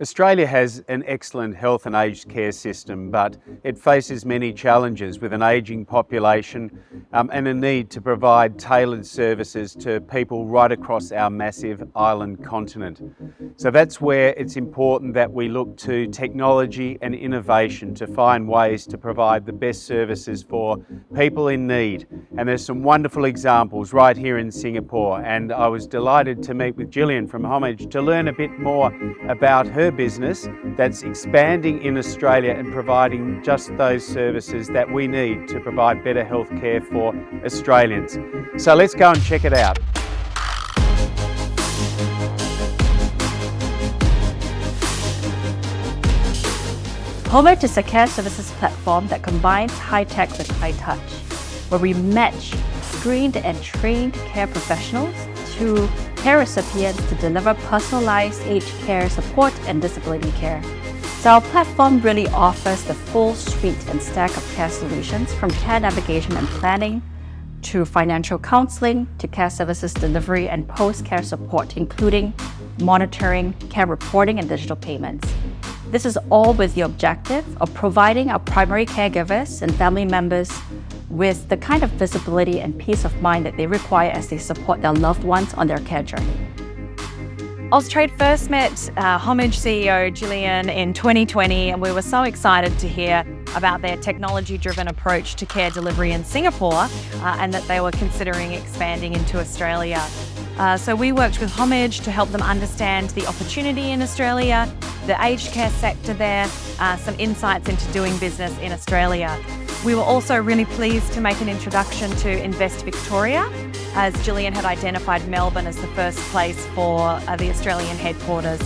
Australia has an excellent health and aged care system, but it faces many challenges with an ageing population um, and a need to provide tailored services to people right across our massive island continent. So that's where it's important that we look to technology and innovation to find ways to provide the best services for people in need. And there's some wonderful examples right here in Singapore. And I was delighted to meet with Gillian from Homage to learn a bit more about her business that's expanding in Australia and providing just those services that we need to provide better health care for Australians. So let's go and check it out. Homage is a care services platform that combines high-tech with high-touch, where we match screened and trained care professionals to care recipients to deliver personalized aged care support and disability care. So our platform really offers the full suite and stack of care solutions from care navigation and planning to financial counseling to care services delivery and post-care support, including monitoring, care reporting, and digital payments. This is all with the objective of providing our primary caregivers and family members with the kind of visibility and peace of mind that they require as they support their loved ones on their care journey. Austrade first met uh, Homage CEO Gillian in 2020 and we were so excited to hear about their technology-driven approach to care delivery in Singapore uh, and that they were considering expanding into Australia. Uh, so we worked with Homage to help them understand the opportunity in Australia, the aged care sector there, uh, some insights into doing business in Australia. We were also really pleased to make an introduction to Invest Victoria, as Gillian had identified Melbourne as the first place for uh, the Australian headquarters.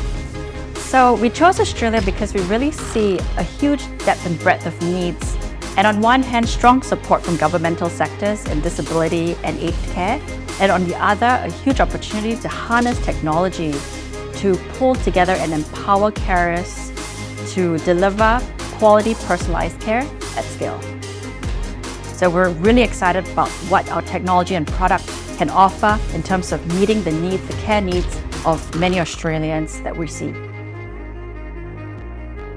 So we chose Australia because we really see a huge depth and breadth of needs and on one hand, strong support from governmental sectors in disability and aged care, and on the other, a huge opportunity to harness technology to pull together and empower carers to deliver quality personalized care at scale. So we're really excited about what our technology and product can offer in terms of meeting the needs, the care needs of many Australians that we see.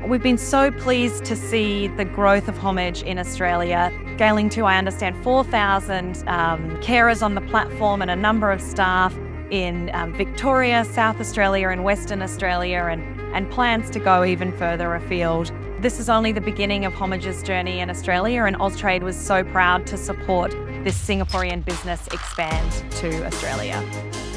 We've been so pleased to see the growth of Homage in Australia, scaling to, I understand, 4,000 um, carers on the platform and a number of staff in um, Victoria, South Australia and Western Australia and, and plans to go even further afield. This is only the beginning of Homage's journey in Australia and Austrade was so proud to support this Singaporean business expand to Australia.